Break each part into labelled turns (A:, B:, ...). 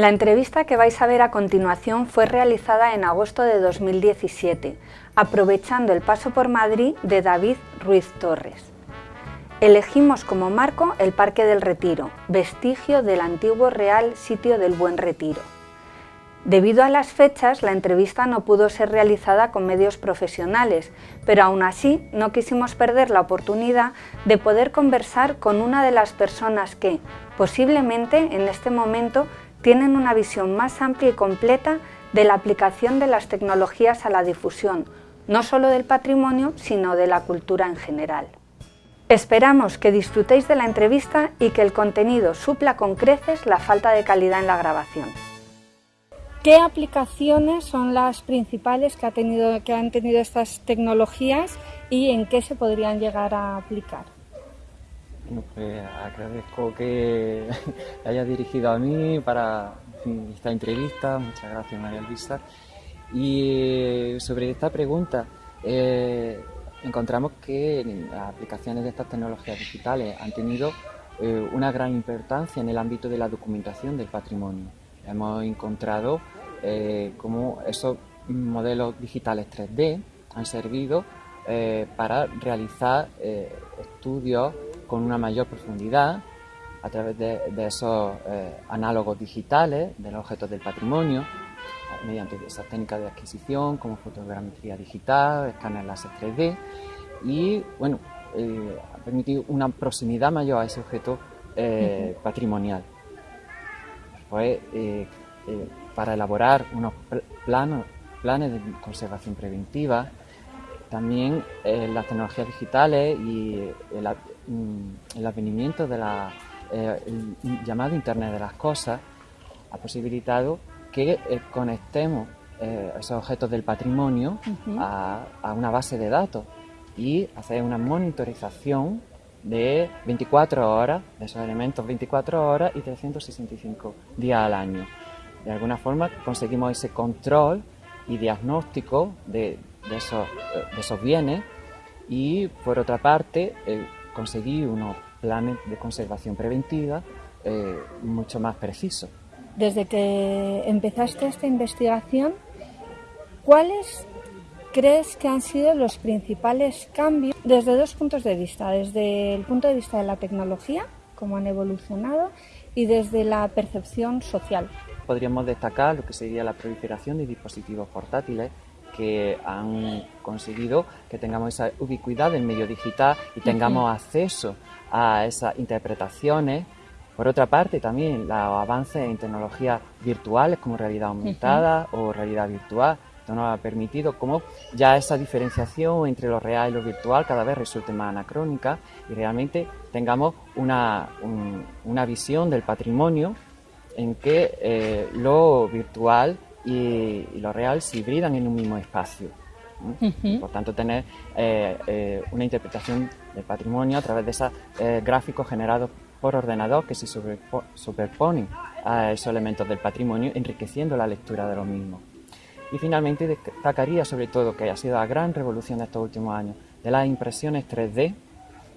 A: La entrevista que vais a ver a continuación fue realizada en agosto de 2017, aprovechando el paso por Madrid de David Ruiz Torres. Elegimos como marco el Parque del Retiro, vestigio del antiguo Real Sitio del Buen Retiro. Debido a las fechas, la entrevista no pudo ser realizada con medios profesionales, pero aún así no quisimos perder la oportunidad de poder conversar con una de las personas que, posiblemente en este momento, tienen una visión más amplia y completa de la aplicación de las tecnologías a la difusión, no solo del patrimonio, sino de la cultura en general. Esperamos que disfrutéis de la entrevista y que el contenido supla con creces la falta de calidad en la grabación. ¿Qué aplicaciones son las principales que, que han tenido estas tecnologías y en qué se podrían llegar a aplicar?
B: Pues agradezco que haya dirigido a mí para esta entrevista. Muchas gracias, María Luisa. Y eh, sobre esta pregunta, eh, encontramos que las aplicaciones de estas tecnologías digitales han tenido eh, una gran importancia en el ámbito de la documentación del patrimonio. Hemos encontrado cómo esos modelos digitales 3D han servido para realizar estudios con una mayor profundidad a través de, esos eh, análogos digitales de los objetos del patrimonio, mediante esas técnicas de adquisición como fotogrametría digital, escáner láser 3D y bueno, eh, ha permitido una proximidad mayor a ese objeto eh, patrimonial. Pues, para elaborar unos planos, planes de conservación preventiva, también las tecnologías digitales y el, Mm, el advenimiento de la eh, llamado Internet de las Cosas ha posibilitado que eh, conectemos eh, esos objetos del patrimonio a, una base de datos y hacer una monitorización de 24 horas, de esos elementos 24 horas y 365 días al año. De alguna forma conseguimos ese control y diagnóstico de, esos, de esos, bienes y por otra parte conseguir unos planes de conservación preventiva eh, mucho más precisos.
A: Desde que empezaste esta investigación, ¿cuáles crees que han sido los principales cambios desde dos puntos de vista? Desde el punto de vista de la tecnología, cómo han evolucionado, y desde la percepción social.
B: Podríamos destacar lo que sería la proliferación de dispositivos portátiles que han conseguido que tengamos esa ubicuidad del medio digital y tengamos acceso a esas interpretaciones. Por otra parte, también los avances en tecnologías virtuales como realidad aumentada o realidad virtual. Esto nos ha permitido como ya esa diferenciación entre lo real y lo virtual cada vez resulte más anacrónica y realmente tengamos una, una visión del patrimonio en que eh, lo virtual y, lo real se hibridan en un mismo espacio. Por tanto, tener eh, eh, una interpretación del patrimonio a través de esos eh, gráficos generados por ordenador que se superponen a esos elementos del patrimonio, enriqueciendo la lectura de los mismos. Y finalmente destacaría sobre todo que ha sido la gran revolución de estos últimos años de las impresiones 3D,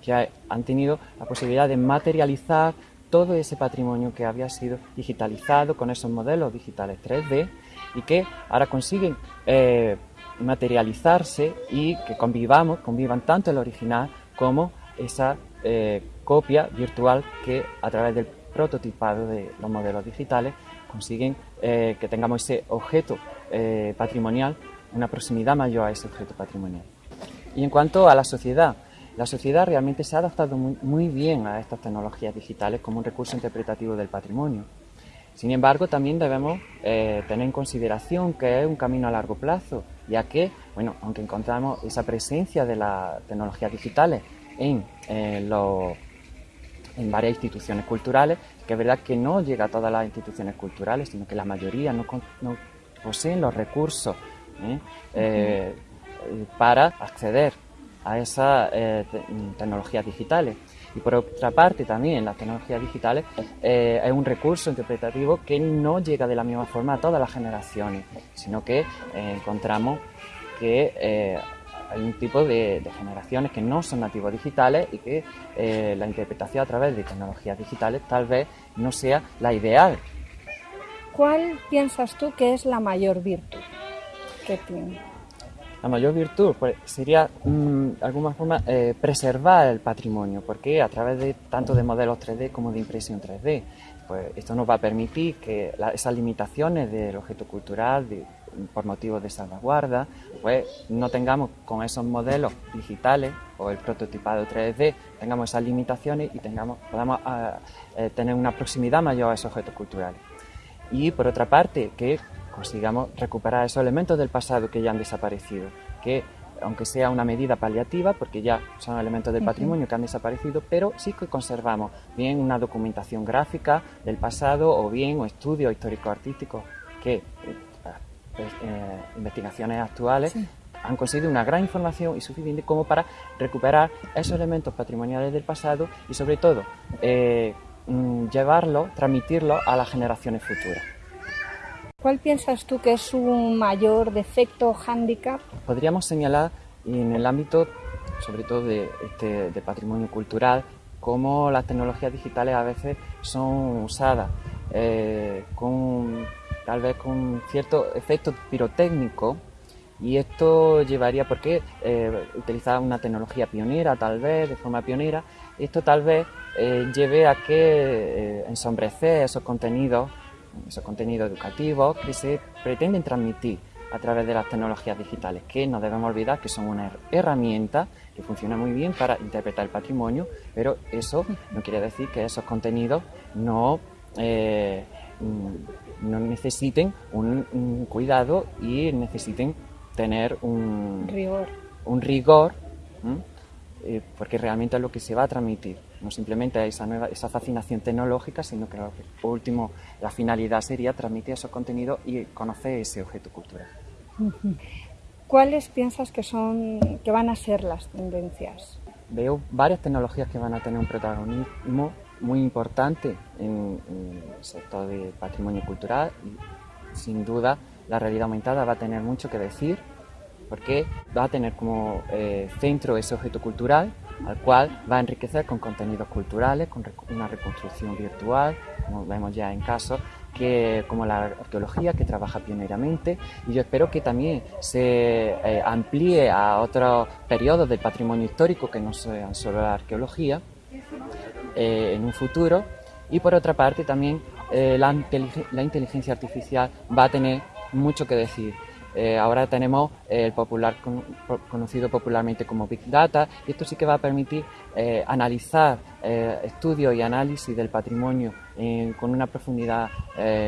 B: que han tenido la posibilidad de materializar todo ese patrimonio que había sido digitalizado con esos modelos digitales 3D y que ahora consiguen eh, materializarse y que convivamos, convivan tanto el original como esa eh, copia virtual que a través del prototipado de los modelos digitales consiguen eh, que tengamos ese objeto patrimonial, una proximidad mayor a ese objeto patrimonial. Y en cuanto a la sociedad, la sociedad realmente se ha adaptado muy bien a estas tecnologías digitales como un recurso interpretativo del patrimonio. Sin embargo, también debemos eh, tener en consideración que es un camino a largo plazo, ya que, bueno, aunque encontramos esa presencia de las tecnologías digitales en, eh, en varias instituciones culturales, que es verdad que no llega a todas las instituciones culturales, sino que la mayoría no, poseen los recursos ¿eh? para acceder a esas tecnologías digitales. Y por otra parte, también las tecnologías digitales eh, es un recurso interpretativo que no llega de la misma forma a todas las generaciones, sino que eh, encontramos que eh, hay un tipo de, generaciones que no son nativos digitales y que la interpretación a través de tecnologías digitales tal vez no sea la ideal
A: ¿Cuál piensas tú que es la mayor virtud que tiene?
B: La mayor virtud pues, sería, mm, de alguna forma, eh, preservar el patrimonio, porque a través de tanto de modelos 3D como de impresión 3D, pues esto nos va a permitir que esas limitaciones del objeto cultural, por motivos de salvaguarda, pues no tengamos con esos modelos digitales o el prototipado 3D, tengamos esas limitaciones y tengamos, podamos ah, eh, tener una proximidad mayor a esos objetos culturales. Y por otra parte, que consigamos recuperar esos elementos del pasado que ya han desaparecido, que aunque sea una medida paliativa, porque ya son elementos del patrimonio que han desaparecido, pero sí que conservamos bien una documentación gráfica del pasado o bien o estudios histórico-artísticos que, eh, eh, investigaciones actuales, han conseguido una gran información y suficiente como para recuperar esos elementos patrimoniales del pasado y sobre todo eh, mm, llevarlo, transmitirlo a las generaciones futuras.
A: ¿Cuál piensas tú que es su mayor defecto o hándicap?
B: Podríamos señalar en el ámbito, sobre todo de, este, patrimonio cultural, cómo las tecnologías digitales a veces son usadas eh, con tal vez con cierto efecto pirotécnico y esto llevaría, porque eh, utilizar una tecnología pionera, tal vez, de forma pionera, esto tal vez eh, lleve a que eh, ensombrecer esos contenidos esos contenidos educativos que se pretenden transmitir a través de las tecnologías digitales, que no debemos olvidar que son una herramienta que funciona muy bien para interpretar el patrimonio, pero eso no quiere decir que esos contenidos no, eh, no necesiten un, cuidado y necesiten tener un
A: rigor,
B: un rigor eh, porque realmente es lo que se va a transmitir, no simplemente esa, nueva, esa fascinación tecnológica, sino que por último la finalidad sería transmitir esos contenidos y conocer ese objeto cultural.
A: ¿Cuáles piensas que, son, que van a ser las tendencias?
B: Veo varias tecnologías que van a tener un protagonismo muy importante en, en el sector del patrimonio cultural y sin duda la realidad aumentada va a tener mucho que decir porque va a tener como eh, centro ese objeto cultural al cual va a enriquecer con contenidos culturales, con una reconstrucción virtual, como vemos ya en casos que, como la arqueología, que trabaja pioneramente, y yo espero que también se eh, amplíe a otros periodos del patrimonio histórico que no sean solo la arqueología eh, en un futuro, y por otra parte también la, la inteligencia artificial va a tener mucho que decir eh, ahora tenemos el popular conocido popularmente como Big Data y esto sí que va a permitir eh, analizar eh, estudios y análisis del patrimonio con una profundidad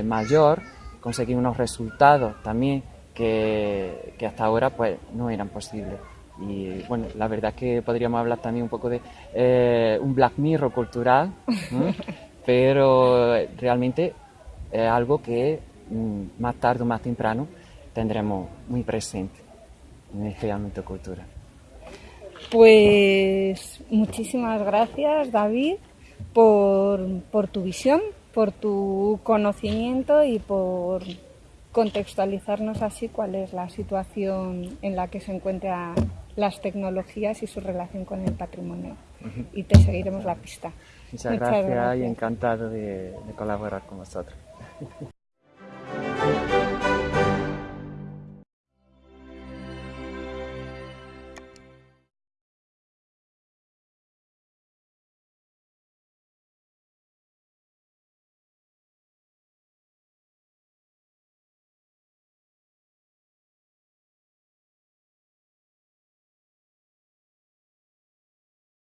B: mayor, conseguir unos resultados también que, que, hasta ahora pues no eran posibles. Y bueno, la verdad es que podríamos hablar también un poco de un Black Mirror cultural, pero realmente es algo que mm, más tarde o más temprano tendremos muy presente en este ámbito cultural.
A: Pues muchísimas gracias David por, tu visión, por tu conocimiento y por contextualizarnos así cuál es la situación en la que se encuentran las tecnologías y su relación con el patrimonio. Y te seguiremos la pista.
B: Muchas, gracias, y encantado de colaborar con vosotros.